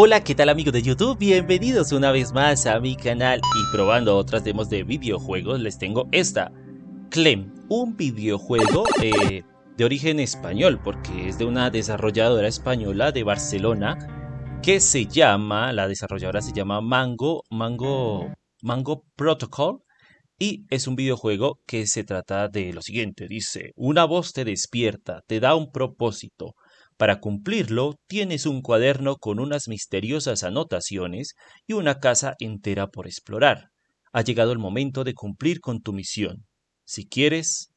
Hola, ¿qué tal amigos de YouTube? Bienvenidos una vez más a mi canal. Y probando otras demos de videojuegos les tengo esta, Clem, un videojuego eh, de origen español porque es de una desarrolladora española de Barcelona que se llama, la desarrolladora se llama Mango, Mango, Mango Protocol. Y es un videojuego que se trata de lo siguiente, dice, una voz te despierta, te da un propósito, para cumplirlo, tienes un cuaderno con unas misteriosas anotaciones y una casa entera por explorar. Ha llegado el momento de cumplir con tu misión. Si quieres,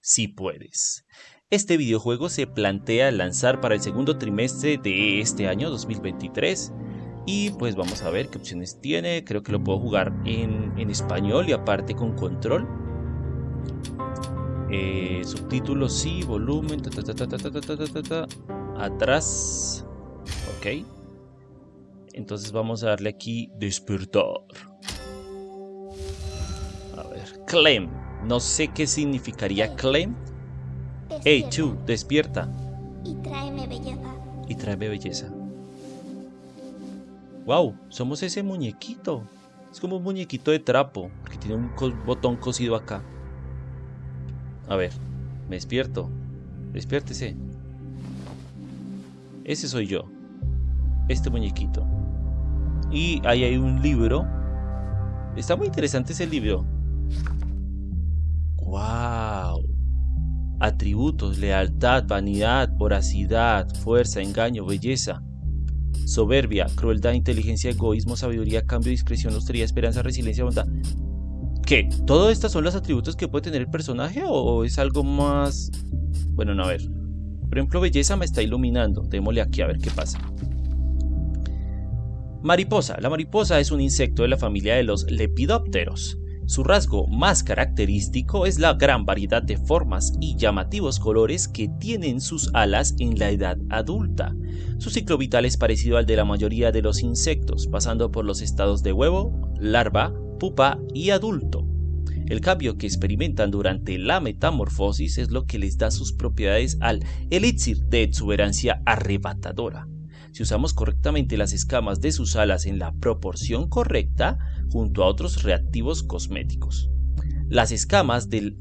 si puedes. Este videojuego se plantea lanzar para el segundo trimestre de este año 2023 y pues vamos a ver qué opciones tiene. Creo que lo puedo jugar en, español y aparte con control. Eh, subtítulos sí, volumen, atrás. Ok. Entonces vamos a darle aquí despertar. A ver, claim. No sé qué significaría claim. Hey, tú, despierta. Y tráeme belleza. Y tráeme belleza. Wow, somos ese muñequito. Es como un muñequito de trapo, que tiene un botón cosido acá. A ver, me despierto. Despiértese. Ese soy yo. Este muñequito. Y ahí hay un libro. Está muy interesante ese libro. ¡Wow! Atributos, lealtad, vanidad, voracidad, fuerza, engaño, belleza, soberbia, crueldad, inteligencia, egoísmo, sabiduría, cambio, discreción, austeridad, esperanza, resiliencia, bondad. ¿Qué? ¿Todos estos son los atributos que puede tener el personaje o es algo más... Bueno, no, a ver. Por ejemplo, belleza me está iluminando. Démosle aquí a ver qué pasa. Mariposa. La mariposa es un insecto de la familia de los lepidópteros. Su rasgo más característico es la gran variedad de formas y llamativos colores que tienen sus alas en la edad adulta. Su ciclo vital es parecido al de la mayoría de los insectos, pasando por los estados de huevo, larva, pupa y adulto. El cambio que experimentan durante la metamorfosis es lo que les da sus propiedades al elixir de exuberancia arrebatadora. Si usamos correctamente las escamas de sus alas en la proporción correcta, junto a otros reactivos cosméticos. Las escamas del,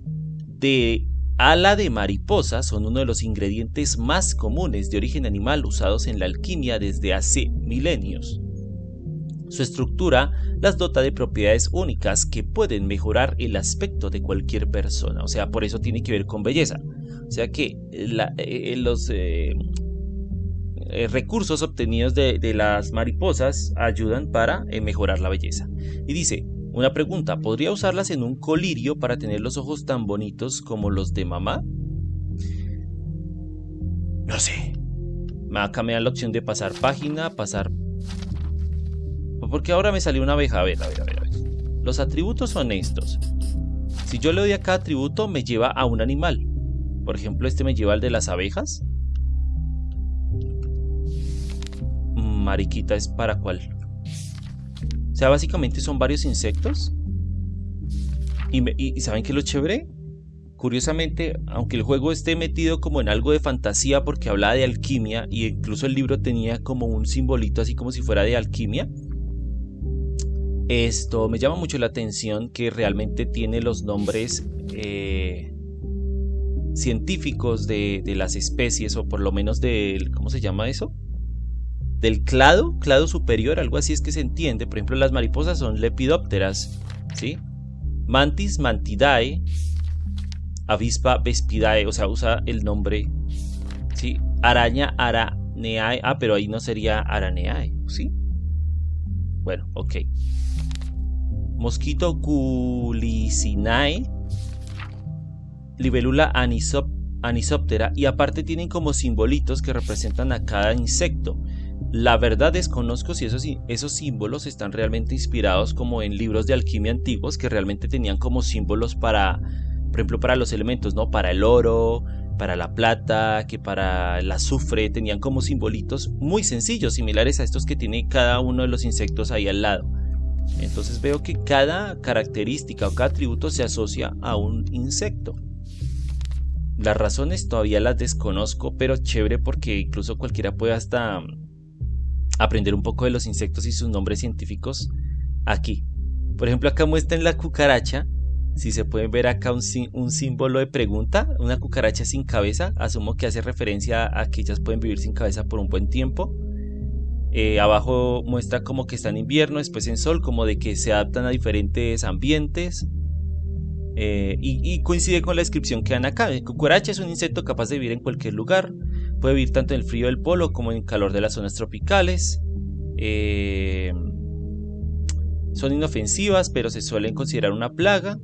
de ala de mariposa son uno de los ingredientes más comunes de origen animal usados en la alquimia desde hace milenios. Su estructura las dota de propiedades únicas que pueden mejorar el aspecto de cualquier persona. O sea, por eso tiene que ver con belleza. O sea que eh, eh, los eh, recursos obtenidos de, las mariposas ayudan para mejorar la belleza. Y dice, una pregunta, ¿podría usarlas en un colirio para tener los ojos tan bonitos como los de mamá? No sé. Me da la opción de pasar página, pasar porque ahora me salió una abeja. A ver, a ver, a ver. Los atributos son estos. Si yo le doy a cada atributo, me lleva a un animal. Por ejemplo, este me lleva al de las abejas. Mariquita es para cuál. O sea, básicamente son varios insectos. Y, ¿saben qué es lo chévere? Curiosamente, aunque el juego esté metido como en algo de fantasía porque habla de alquimia y incluso el libro tenía como un simbolito así como si fuera de alquimia, esto me llama mucho la atención que realmente tiene los nombres eh, científicos de, las especies, o por lo menos del, ¿cómo se llama eso? Del clado, clado superior, algo así es que se entiende. Por ejemplo, las mariposas son lepidópteras, ¿sí? Mantis mantidae, avispa vespidae, o sea, usa el nombre, ¿sí? Araña araneae, ah, pero ahí no sería araneae, ¿sí? Bueno, ok. Mosquito culicinae. Libélula anisoptera. Y aparte tienen como simbolitos que representan a cada insecto. La verdad desconozco si esos, esos símbolos están realmente inspirados como en libros de alquimia antiguos que realmente tenían como símbolos para, por ejemplo, para los elementos, ¿no? Para el oro, para la plata, que para el azufre, tenían como simbolitos muy sencillos, similares a estos que tiene cada uno de los insectos ahí al lado. Entonces veo que cada característica o cada atributo se asocia a un insecto. Las razones todavía las desconozco, pero chévere porque incluso cualquiera puede hasta aprender un poco de los insectos y sus nombres científicos aquí. Por ejemplo, acá muestran la cucaracha. Si se pueden ver acá un, símbolo de pregunta, una cucaracha sin cabeza, asumo que hace referencia a que ellas pueden vivir sin cabeza por un buen tiempo. Eh, abajo muestra como que está en invierno, después en sol, como de que se adaptan a diferentes ambientes. Eh, y, coincide con la descripción que dan acá. El cucaracha es un insecto capaz de vivir en cualquier lugar. Puede vivir tanto en el frío del polo como en el calor de las zonas tropicales. Eh, son inofensivas, pero se suelen considerar una plaga.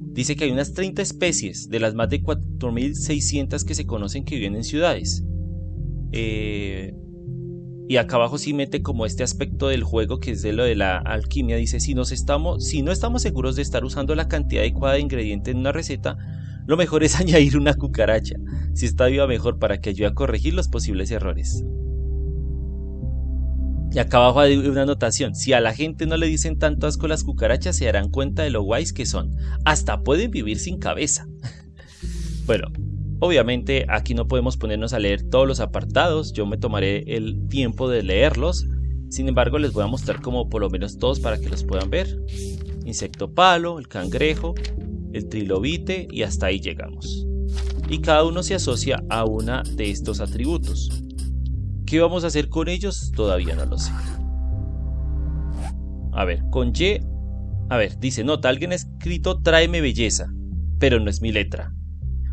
Dice que hay unas 30 especies de las más de 4.600 que se conocen que viven en ciudades. Eh, y acá abajo sí mete como este aspecto del juego que es de lo de la alquimia. Dice, si, nos estamos, si no estamos seguros de estar usando la cantidad adecuada de ingredientes en una receta, lo mejor es añadir una cucaracha. Si está viva mejor para que ayude a corregir los posibles errores. Y acá abajo hay una anotación. Si a la gente no le dicen tanto asco las cucarachas, se darán cuenta de lo guays que son. Hasta pueden vivir sin cabeza. bueno, Obviamente aquí no podemos ponernos a leer todos los apartados, yo me tomaré el tiempo de leerlos, sin embargo les voy a mostrar como por lo menos todos para que los puedan ver. Insecto palo, el cangrejo, el trilobite y hasta ahí llegamos. Y cada uno se asocia a una de estos atributos. ¿Qué vamos a hacer con ellos? Todavía no lo sé. A ver, con Y... A ver, dice, nota, alguien ha escrito tráeme belleza, pero no es mi letra.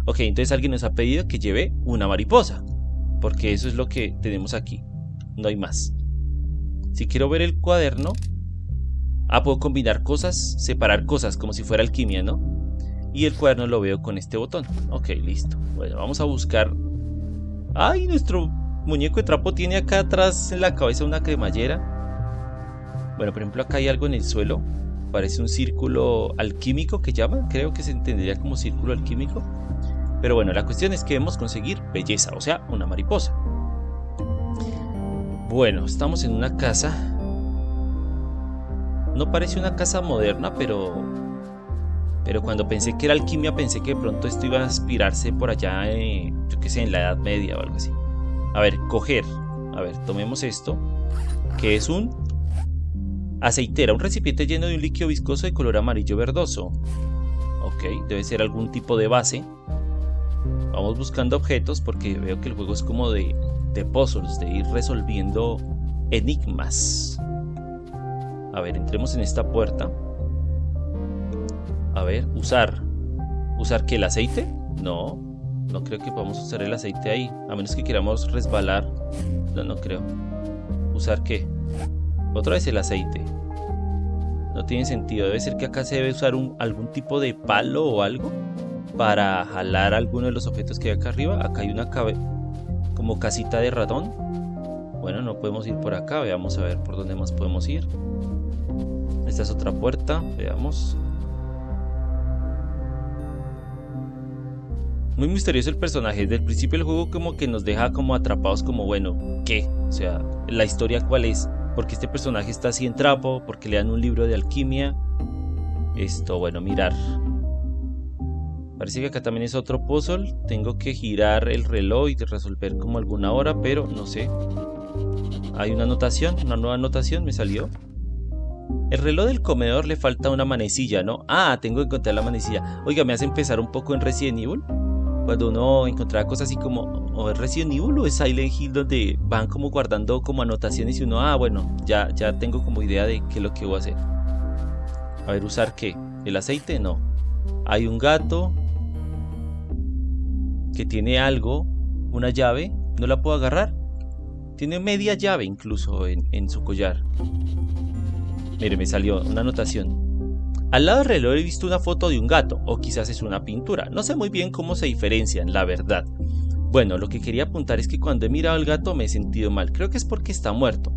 Ok, entonces alguien nos ha pedido que lleve una mariposa. Porque eso es lo que tenemos aquí. No hay más. Si quiero ver el cuaderno. Ah, puedo combinar cosas, separar cosas como si fuera alquimia, ¿no? Y el cuaderno lo veo con este botón. Ok, listo. Bueno, vamos a buscar. ¡Ay! Nuestro muñeco de trapo tiene acá atrás en la cabeza una cremallera. Bueno, por ejemplo, acá hay algo en el suelo. Parece un círculo alquímico que llaman. Creo que se entendería como círculo alquímico. Pero bueno, la cuestión es que debemos conseguir belleza, o sea, una mariposa. Bueno, estamos en una casa. No parece una casa moderna, pero... Pero cuando pensé que era alquimia, pensé que de pronto esto iba a inspirarse por allá, yo qué sé, en la Edad Media o algo así. A ver, coger. A ver, tomemos esto. Que es un aceitera, un recipiente lleno de un líquido viscoso de color amarillo verdoso. Ok, debe ser algún tipo de base. Vamos buscando objetos porque veo que el juego es como de, de puzzles, de ir resolviendo enigmas. A ver, entremos en esta puerta. A ver, usar. ¿Usar qué? ¿El aceite? No, no creo que podamos usar el aceite ahí. A menos que queramos resbalar. No, no creo. ¿Usar qué? Otra vez el aceite. No tiene sentido. Debe ser que acá se debe usar un, algún tipo de palo o algo para jalar alguno de los objetos que hay acá arriba. Acá hay una como casita de ratón. Bueno, no podemos ir por acá. Veamos a ver por dónde más podemos ir. Esta es otra puerta. Veamos. Muy misterioso el personaje. Desde el principio del juego como que nos deja como atrapados como, bueno, ¿qué? O sea, la historia cuál es. Porque este personaje está así en trapo. Porque le dan un libro de alquimia. Esto, bueno, mirar. Parece que acá también es otro puzzle. Tengo que girar el reloj y resolver como alguna hora, pero no sé. Hay una anotación, una nueva anotación me salió. El reloj del comedor le falta una manecilla, ¿no? Ah, tengo que encontrar la manecilla. Oiga, me hace empezar un poco en Resident Evil. Cuando uno encontraba cosas así como, o es Resident Evil o es Silent Hill, donde van como guardando como anotaciones y uno, ah, bueno, ya, ya tengo como idea de qué es lo que voy a hacer. A ver, ¿usar qué? ¿El aceite? No. Hay un gato, que tiene algo, una llave, no la puedo agarrar. Tiene media llave incluso en, su collar. Mire, me salió una anotación. Al lado del reloj he visto una foto de un gato, o quizás es una pintura. No sé muy bien cómo se diferencian, la verdad. Bueno, lo que quería apuntar es que cuando he mirado al gato me he sentido mal. Creo que es porque está muerto.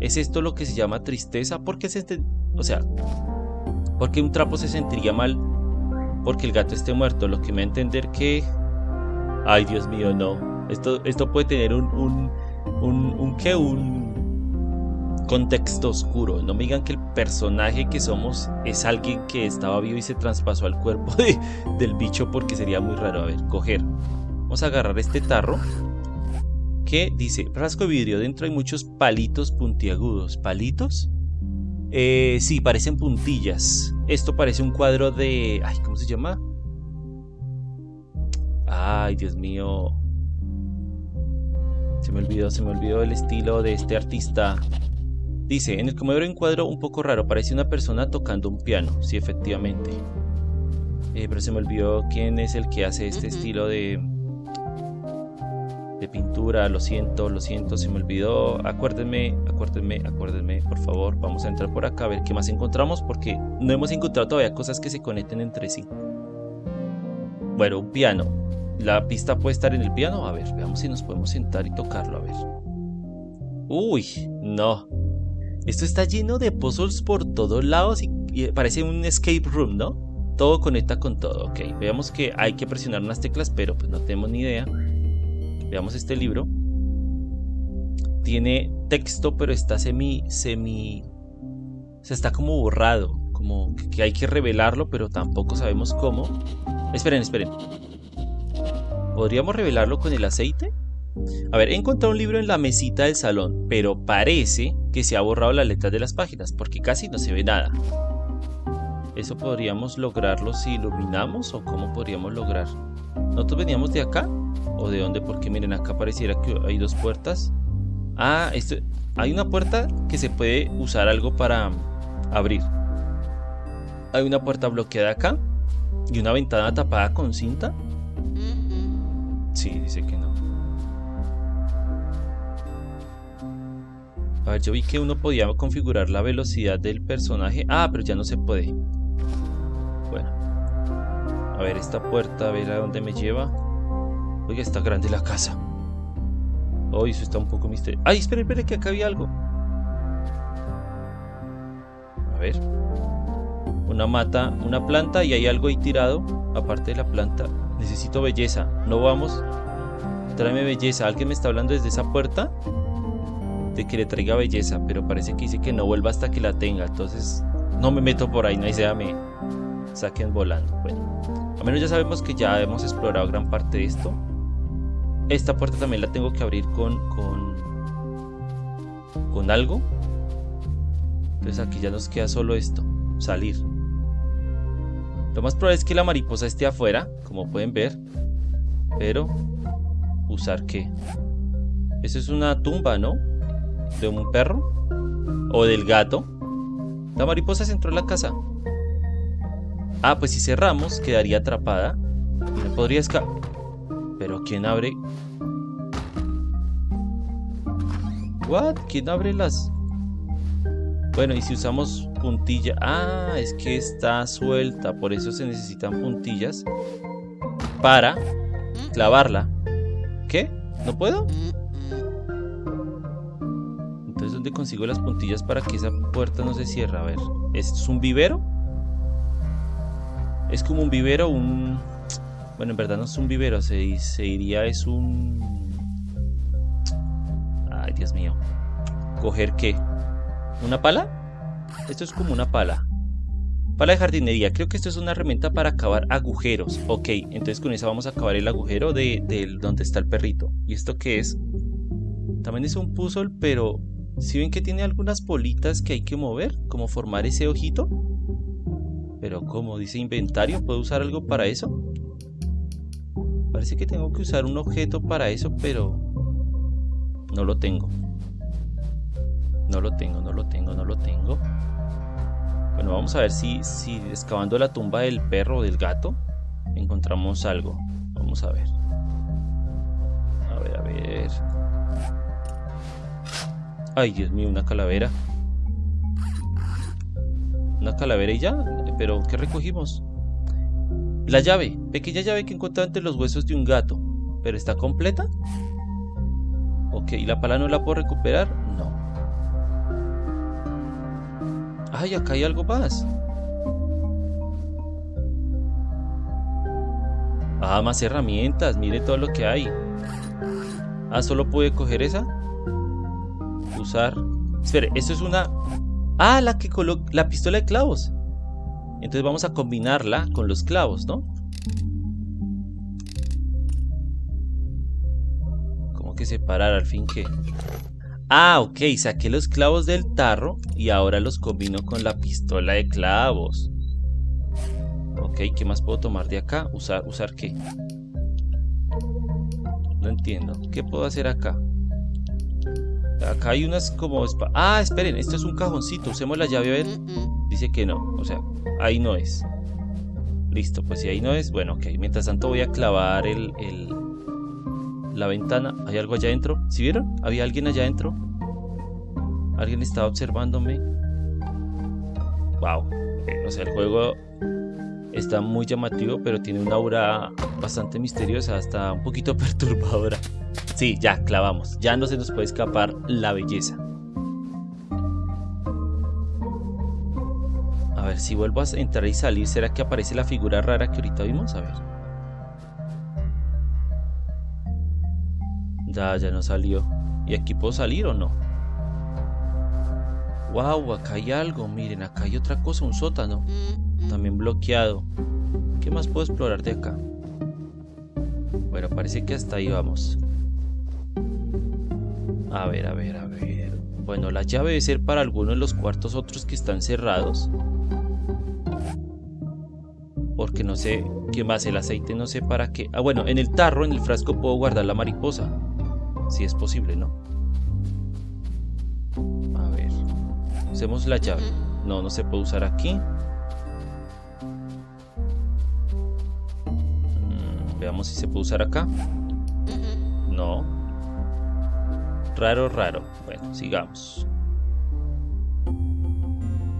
¿Es esto lo que se llama tristeza? Porque se... O sea, porque un trapo se sentiría mal porque el gato esté muerto. Lo que me da a entender que Ay, Dios mío, no. Esto, esto puede tener un, un, un, ¿qué? un contexto oscuro. No me digan que el personaje que somos es alguien que estaba vivo y se traspasó al cuerpo de, del bicho porque sería muy raro. A ver, coger. Vamos a agarrar este tarro. que dice, frasco de vidrio, dentro hay muchos palitos puntiagudos. ¿Palitos? Eh, sí, parecen puntillas. Esto parece un cuadro de... Ay, ¿cómo se llama? Ay, Dios mío. Se me olvidó, se me olvidó el estilo de este artista. Dice, en el comedor hay un cuadro un poco raro, parece una persona tocando un piano. Sí, efectivamente. Eh, pero se me olvidó quién es el que hace este estilo de, de pintura. Lo siento, lo siento, se me olvidó. Acuérdenme, acuérdenme, acuérdenme, por favor. Vamos a entrar por acá a ver qué más encontramos porque no hemos encontrado todavía cosas que se conecten entre sí. Bueno, un piano. La pista puede estar en el piano. A ver, veamos si nos podemos sentar y tocarlo. A ver. Uy, no. Esto está lleno de puzzles por todos lados y, parece un escape room, ¿no? Todo conecta con todo. Ok, veamos que hay que presionar unas teclas, pero pues no tenemos ni idea. Veamos este libro. Tiene texto, pero está semi, semi... O sea, está como borrado. Como que hay que revelarlo, pero tampoco sabemos cómo. Esperen, esperen. ¿Podríamos revelarlo con el aceite? A ver, he encontrado un libro en la mesita del salón, pero parece que se ha borrado las letras de las páginas, porque casi no se ve nada. ¿Eso podríamos lograrlo si iluminamos o cómo podríamos lograr? ¿Nosotros veníamos de acá? ¿O de dónde? Porque miren, acá pareciera que hay dos puertas. Ah, esto, hay una puerta que se puede usar algo para abrir. Hay una puerta bloqueada acá y una ventana tapada con cinta. Sí, dice que no. A ver, yo vi que uno podía configurar la velocidad del personaje. Ah, pero ya no se puede. Bueno. A ver, esta puerta, a ver a dónde me lleva. Oiga, está grande la casa. Uy, eso está un poco misterioso. Ay, espere, espere, que acá había algo. A ver. Una mata, una planta y hay algo ahí tirado. Aparte de la planta. Necesito belleza. No vamos. Tráeme belleza. ¿Alguien me está hablando desde esa puerta? de que le traiga belleza, pero parece que dice que no vuelva hasta que la tenga, entonces no me meto por ahí, no hay sea me saquen volando. Bueno, a menos ya sabemos que ya hemos explorado gran parte de esto. Esta puerta también la tengo que abrir con con con algo. Entonces aquí ya nos queda solo esto, salir. Lo más probable es que la mariposa esté afuera, como pueden ver. Pero, ¿usar qué? Eso es una tumba, ¿no? de un perro o del gato. La mariposa se entró en la casa. Ah, pues si cerramos, quedaría atrapada. No podría escapar. Pero ¿quién abre? What? ¿Quién abre las? Bueno, y si usamos puntilla. Ah, es que está suelta. Por eso se necesitan puntillas. Para clavarla. ¿Qué? ¿No puedo? donde consigo las puntillas para que esa puerta no se cierre. A ver, ¿esto es un vivero? Es como un vivero, un... Bueno, en verdad no es un vivero, se, se diría es un... Ay, Dios mío. ¿Coger qué? ¿Una pala? Esto es como una pala. Pala de jardinería. Creo que esto es una herramienta para acabar agujeros. Ok, entonces con esa vamos a acabar el agujero de, de donde está el perrito. ¿Y esto qué es? También es un puzzle, pero si ven que tiene algunas bolitas que hay que mover, como formar ese ojito. Pero como dice inventario, ¿puedo usar algo para eso? Parece que tengo que usar un objeto para eso, pero no lo tengo. No lo tengo, no lo tengo, no lo tengo. Bueno, vamos a ver si, si excavando la tumba del perro o del gato encontramos algo. Vamos a ver. A ver, a ver. Ay, Dios mío, una calavera. Una calavera y ya. Pero, ¿qué recogimos? La llave. Pequeña llave que encontré entre los huesos de un gato. ¿Pero está completa? Ok, ¿y la pala no la puedo recuperar? No. Ay, acá hay algo más. Ah, más herramientas. Mire todo lo que hay. Ah, ¿solo pude coger esa? usar... Espere, esto es una... Ah, la que coloca... La pistola de clavos. Entonces vamos a combinarla con los clavos, ¿no? Como que separar al fin que... Ah, ok, saqué los clavos del tarro y ahora los combino con la pistola de clavos. Ok, ¿qué más puedo tomar de acá? ¿Usar, usar qué? No entiendo. ¿Qué puedo hacer acá? Acá hay unas como... Ah, esperen, esto es un cajoncito. Usemos la llave a ver. Dice que no, o sea, ahí no es. Listo, pues si ahí no es, bueno, ok. Mientras tanto voy a clavar el, el la ventana. ¿Hay algo allá adentro? ¿Sí vieron? ¿Había alguien allá adentro? ¿Alguien estaba observándome? Wow. Eh, o sea, el juego está muy llamativo, pero tiene una aura bastante misteriosa, hasta un poquito perturbadora. Sí, ya, clavamos. Ya no se nos puede escapar la belleza. A ver, si vuelvo a entrar y salir, ¿será que aparece la figura rara que ahorita vimos? A ver. Ya, ya no salió. ¿Y aquí puedo salir o no? Wow, acá hay algo. Miren, acá hay otra cosa, un sótano. También bloqueado. ¿Qué más puedo explorar de acá? Bueno, parece que hasta ahí vamos. A ver, a ver, a ver. Bueno, la llave debe ser para alguno de los cuartos otros que están cerrados. Porque no sé qué más, el aceite no sé para qué. Ah, bueno, en el tarro, en el frasco puedo guardar la mariposa. Si es posible, ¿no? A ver. Usemos la llave. No, no se puede usar aquí. Mm, veamos si se puede usar acá. No. Raro, raro. Bueno, sigamos.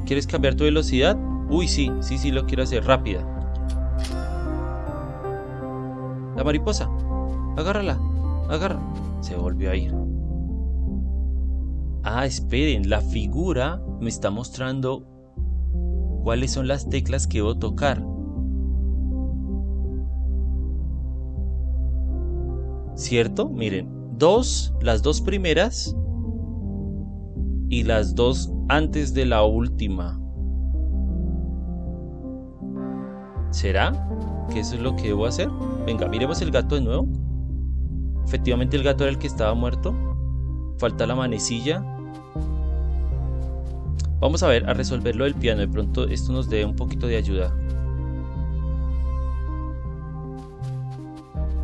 ¿Quieres cambiar tu velocidad? Uy, sí, sí, sí lo quiero hacer. Rápida. La mariposa. Agárrala. Agarra. Se volvió a ir. Ah, esperen. La figura me está mostrando cuáles son las teclas que debo tocar. ¿Cierto? Miren, dos, las dos primeras y las dos antes de la última. ¿Será que eso es lo que debo hacer? Venga, miremos el gato de nuevo. Efectivamente el gato era el que estaba muerto. Falta la manecilla. Vamos a ver, a resolverlo del piano. De pronto esto nos dé un poquito de ayuda.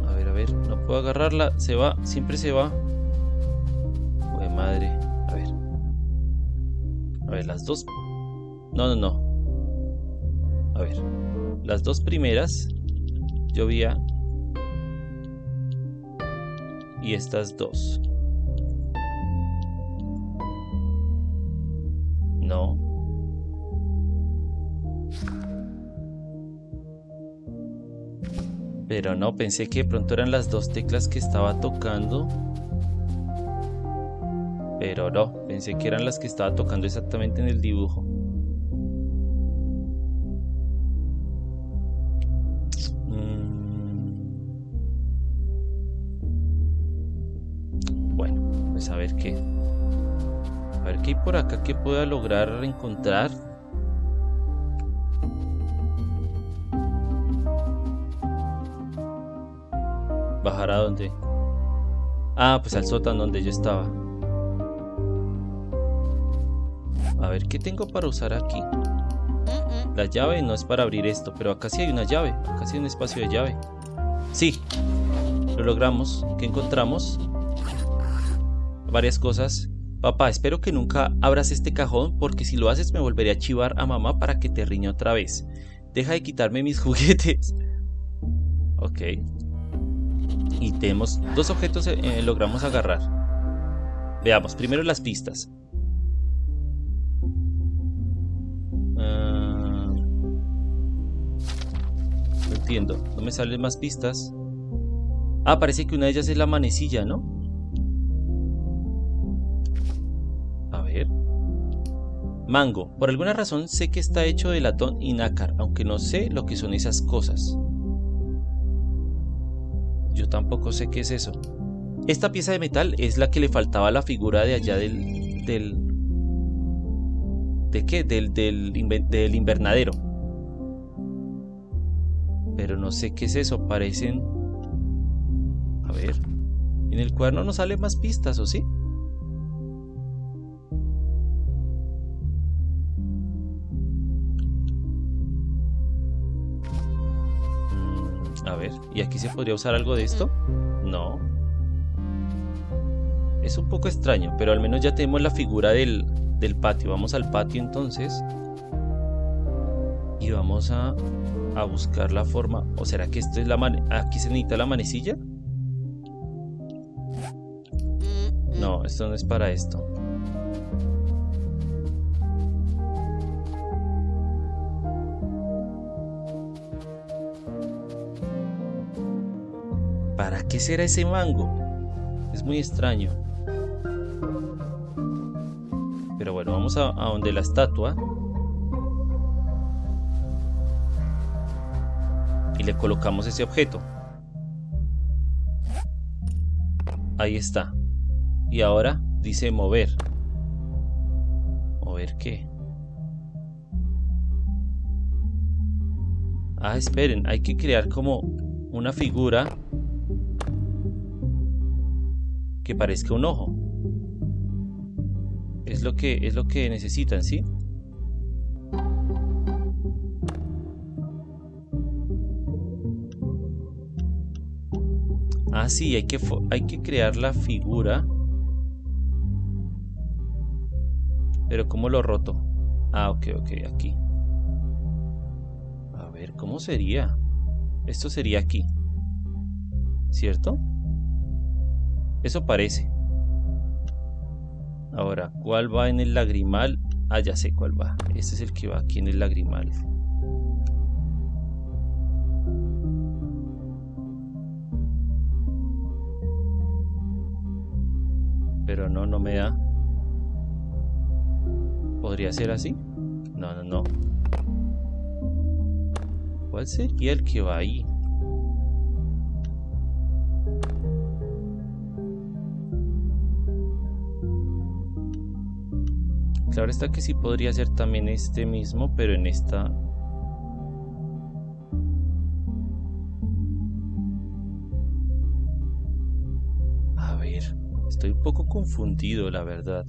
A ver, a ver. No puedo agarrarla. Se va. Siempre se va. Uy, madre. A ver. A ver, las dos. No, no, no. A ver. Las dos primeras. Llovía. Y estas dos. No. Pero no, pensé que de pronto eran las dos teclas que estaba tocando. Pero no, pensé que eran las que estaba tocando exactamente en el dibujo. Pues a ver qué. A ver qué hay por acá que pueda lograr encontrar. ¿Bajar a dónde? Ah, pues al sótano donde yo estaba. A ver, ¿qué tengo para usar aquí? La llave no es para abrir esto, pero acá sí hay una llave. Acá sí hay un espacio de llave. Sí, lo logramos. ¿Qué encontramos? Varias cosas. Papá, espero que nunca abras este cajón porque si lo haces me volveré a chivar a mamá para que te riñe otra vez. Deja de quitarme mis juguetes. Ok. Y tenemos dos objetos eh, logramos agarrar. Veamos, primero las pistas. Ah, no entiendo, no me salen más pistas. Ah, parece que una de ellas es la manecilla, ¿no? Mango. Por alguna razón sé que está hecho de latón y nácar, aunque no sé lo que son esas cosas. Yo tampoco sé qué es eso. Esta pieza de metal es la que le faltaba a la figura de allá del... del ¿De qué? Del, del, invernadero. Pero no sé qué es eso. Parecen... A ver. En el cuaderno no sale más pistas, ¿o sí? A ver, ¿y aquí se podría usar algo de esto? No. Es un poco extraño, pero al menos ya tenemos la figura del, del patio. Vamos al patio entonces. Y vamos a, a buscar la forma. ¿O será que esto es la aquí se necesita la manecilla? No, esto no es para esto. ¿Para qué será ese mango? Es muy extraño. Pero bueno, vamos a, donde la estatua. Y le colocamos ese objeto. Ahí está. Y ahora dice mover. ¿Mover qué? Ah, esperen, hay que crear como una figura que parezca un ojo. Es lo que es lo que necesitan, ¿sí? Ah, sí, hay que, hay que crear la figura Pero ¿cómo lo roto? Ah, ok, ok, aquí. A ver, ¿cómo sería? Esto sería aquí. ¿Cierto? Eso parece. Ahora, ¿cuál va en el lagrimal? Ah, ya sé cuál va. Este es el que va aquí en el lagrimal. Pero no, no me da. ¿Podría ser así? No, no, no. ¿Cuál sería el que va ahí? Claro está que sí podría ser también este mismo, pero en esta... A ver, estoy un poco confundido, la verdad.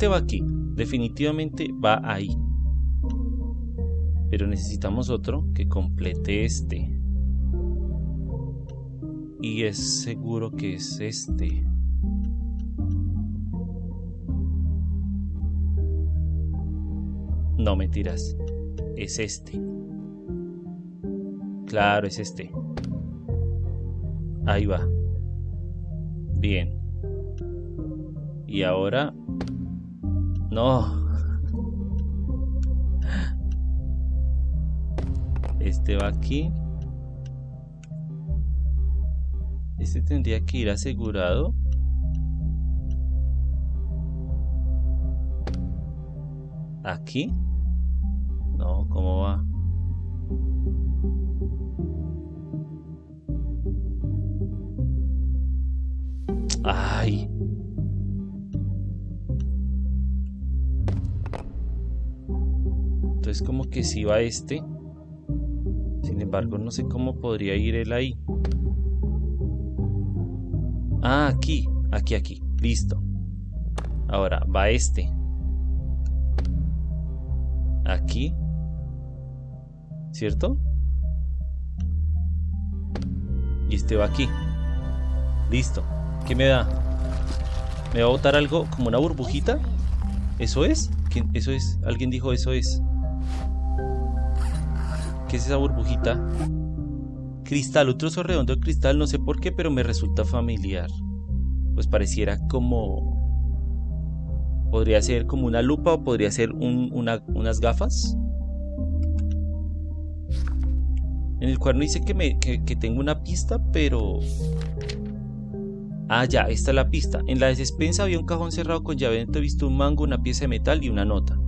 Este va aquí, definitivamente va ahí. Pero necesitamos otro que complete este. Y es seguro que es este. No mentiras, es este. Claro, es este. Ahí va. Bien. Y ahora no. Este va aquí. Este tendría que ir asegurado. ¿Aquí? No, ¿cómo va? Es como que si va este. Sin embargo, no sé cómo podría ir él ahí. Ah, aquí, aquí, aquí. Listo. Ahora va este. Aquí. ¿Cierto? Y este va aquí. Listo. ¿Qué me da? ¿Me va a botar algo como una burbujita? ¿Eso es? ¿Eso es? ¿Alguien dijo eso es? ¿Qué es esa burbujita? Cristal, un trozo redondo de cristal, no sé por qué, pero me resulta familiar. Pues pareciera como... Podría ser como una lupa o podría ser unas gafas. En el cuaderno dice que, me, que, tengo una pista, pero... Ah, ya, esta es la pista. En la despensa había un cajón cerrado con llave. He visto un mango, una pieza de metal y una nota.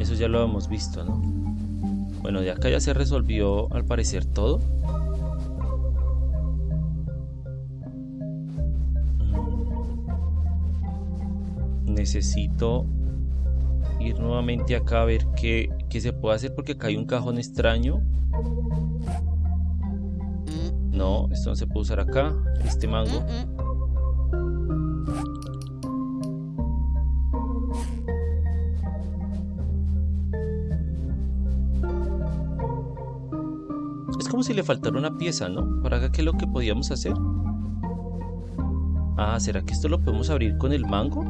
Eso ya lo hemos visto, ¿no? Bueno, de acá ya se resolvió al parecer todo. Mm. Necesito ir nuevamente acá a ver qué, qué se puede hacer porque acá hay un cajón extraño. No, esto no se puede usar acá. Este mango. Como si le faltara una pieza, ¿no? Para qué es lo que podíamos hacer. Ah, ¿será que esto lo podemos abrir con el mango?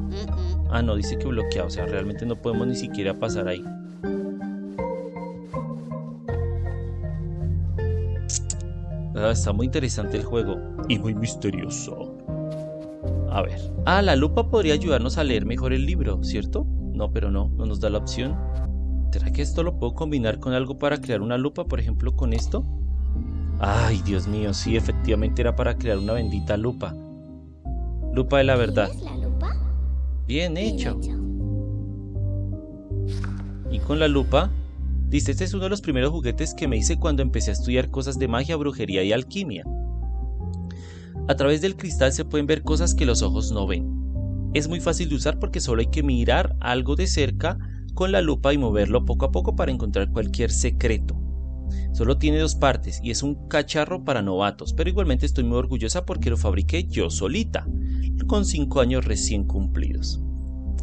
Ah, no, dice que bloqueado, o sea, realmente no podemos ni siquiera pasar ahí. Ah, está muy interesante el juego y muy misterioso. A ver. Ah, la lupa podría ayudarnos a leer mejor el libro, ¿cierto? No, pero no, no nos da la opción. ¿Será que esto lo puedo combinar con algo para crear una lupa, por ejemplo, con esto? Ay, Dios mío, sí, efectivamente era para crear una bendita lupa. Lupa de la verdad. la lupa? Bien hecho. Y con la lupa, dice, este es uno de los primeros juguetes que me hice cuando empecé a estudiar cosas de magia, brujería y alquimia. A través del cristal se pueden ver cosas que los ojos no ven. Es muy fácil de usar porque solo hay que mirar algo de cerca con la lupa y moverlo poco a poco para encontrar cualquier secreto. Solo tiene dos partes y es un cacharro para novatos, pero igualmente estoy muy orgullosa porque lo fabriqué yo solita, con 5 años recién cumplidos.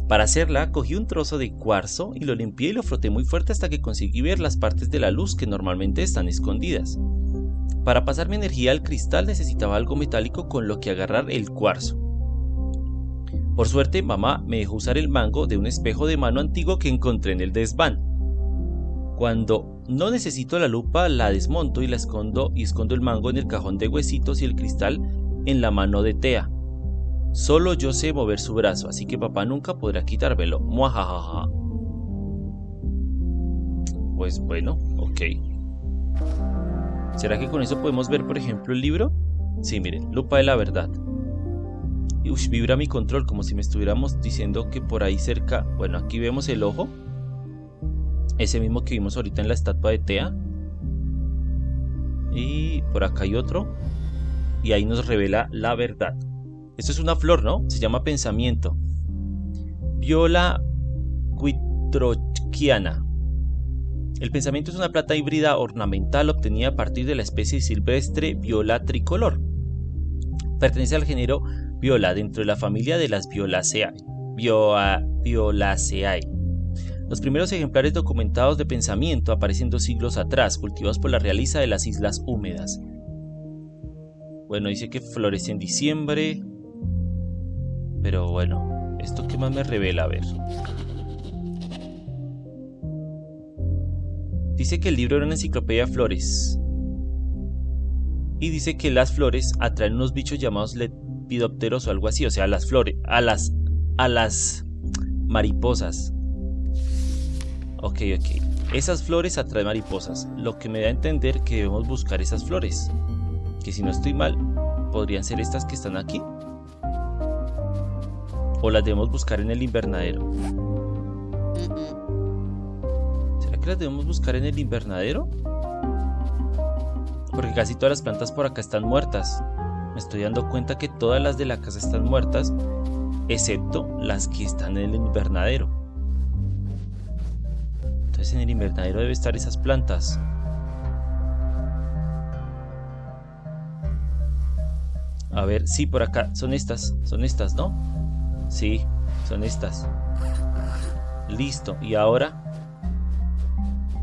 Para hacerla, cogí un trozo de cuarzo y lo limpié y lo froté muy fuerte hasta que conseguí ver las partes de la luz que normalmente están escondidas. Para pasar mi energía al cristal necesitaba algo metálico con lo que agarrar el cuarzo. Por suerte, mamá me dejó usar el mango de un espejo de mano antiguo que encontré en el desván. Cuando no necesito la lupa, la desmonto y la escondo y escondo el mango en el cajón de huesitos y el cristal en la mano de Tea. Solo yo sé mover su brazo, así que papá nunca podrá quitármelo. Muajajaja. Pues bueno, ok. ¿Será que con eso podemos ver, por ejemplo, el libro? Sí, miren, lupa de la verdad. Uy, vibra mi control como si me estuviéramos diciendo que por ahí cerca... Bueno, aquí vemos el ojo. Ese mismo que vimos ahorita en la estatua de Tea. Y por acá hay otro. Y ahí nos revela la verdad. Esto es una flor, ¿no? Se llama pensamiento. Viola quitrochiana. El pensamiento es una planta híbrida ornamental obtenida a partir de la especie silvestre Viola tricolor. Pertenece al género Viola dentro de la familia de las Violaceae. Violaceae. Los primeros ejemplares documentados de pensamiento aparecen dos siglos atrás, cultivados por la realiza de las islas húmedas. Bueno, dice que florece en diciembre. Pero bueno, ¿esto qué más me revela? A ver. Dice que el libro era una enciclopedia de flores. Y dice que las flores atraen unos bichos llamados lepidópteros o algo así. O sea, las flores, a las, a las mariposas. Ok, ok. Esas flores atraen mariposas, lo que me da a entender que debemos buscar esas flores. Que si no estoy mal, podrían ser estas que están aquí. O las debemos buscar en el invernadero. ¿Será que las debemos buscar en el invernadero? Porque casi todas las plantas por acá están muertas. Me estoy dando cuenta que todas las de la casa están muertas, excepto las que están en el invernadero. Entonces en el invernadero debe estar esas plantas. A ver, sí, por acá. Son estas, son estas, ¿no? Sí, son estas. Listo, y ahora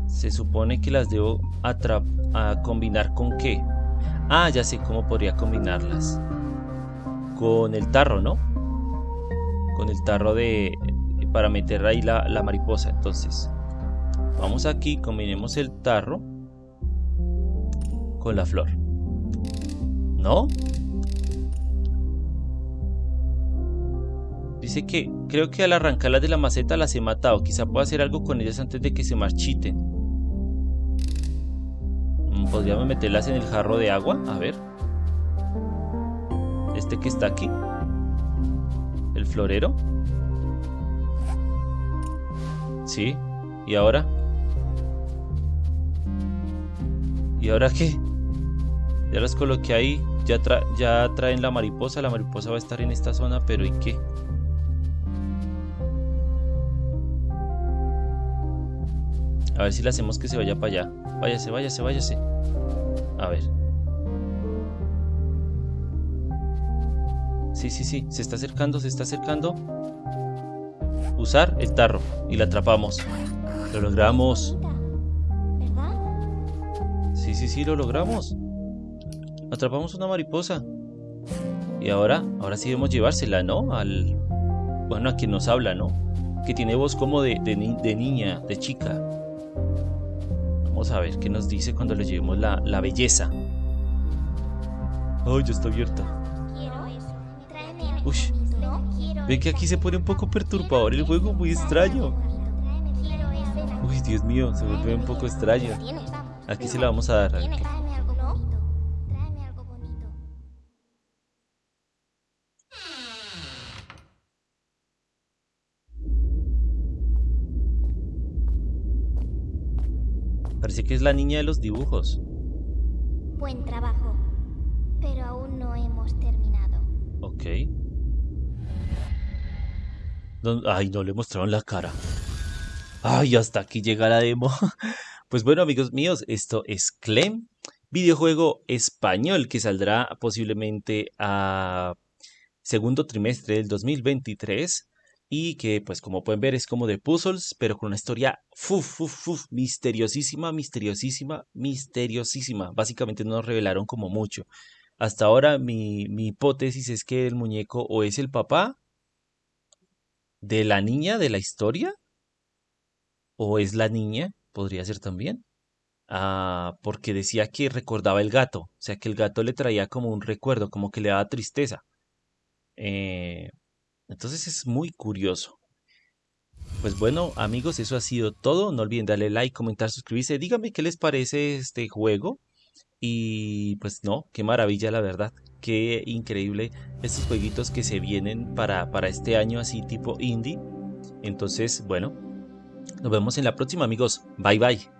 se supone que las debo a combinar con qué. Ah, ya sé cómo podría combinarlas. Con el tarro, ¿no? Con el tarro de... Para meter ahí la, la mariposa. Entonces, vamos aquí, combinemos el tarro con la flor. ¿No? Dice que creo que al arrancarlas de la maceta las he matado. Quizá pueda hacer algo con ellas antes de que se marchiten. Mm, Podríamos meterlas en el jarro de agua. A ver. Este que está aquí. El florero. Sí. ¿Y ahora? ¿Y ahora qué? Ya las coloqué ahí. Ya, ya traen la mariposa. La mariposa va a estar en esta zona, pero ¿y qué? A ver si le hacemos que se vaya para allá. Váyase, váyase, váyase. A ver. Sí, sí, sí. Se está acercando, se está acercando. Usar el tarro. Y la atrapamos. Lo logramos. Sí, sí, sí, lo logramos. Atrapamos una mariposa. Y ahora, ahora sí debemos llevársela, ¿no? Al... Bueno, a quien nos habla, ¿no? Que tiene voz como de, de, de niña, de chica. Vamos a ver qué nos dice cuando le llevemos la, la belleza. Ay, ya está abierta. Uy, ven que aquí se pone un poco perturbador el juego, muy extraño. Uy, Dios mío, se vuelve un poco extraño. Aquí se la vamos a dar. Parece que es la niña de los dibujos. Buen trabajo, pero aún no hemos terminado. Ok. Ay, no le mostraron la cara. Ay, hasta aquí llega la demo. Pues bueno, amigos míos, esto es Clem, videojuego español que saldrá posiblemente a segundo trimestre del 2023 y que pues como pueden ver es como de puzzles, pero con una historia fuf, misteriosísima, misteriosísima, misteriosísima. Básicamente no nos revelaron como mucho. Hasta ahora mi, mi hipótesis es que el muñeco o es el papá de la niña de la historia o es la niña, podría ser también. Ah, porque decía que recordaba el gato, o sea que el gato le traía como un recuerdo, como que le daba tristeza. Eh, entonces es muy curioso. Pues bueno, amigos, eso ha sido todo. No olviden darle like, comentar, suscribirse. Díganme qué les parece este juego. Y pues no, qué maravilla la verdad. Qué increíble estos jueguitos que se vienen para, para este año así tipo indie. Entonces, bueno, nos vemos en la próxima amigos. Bye bye.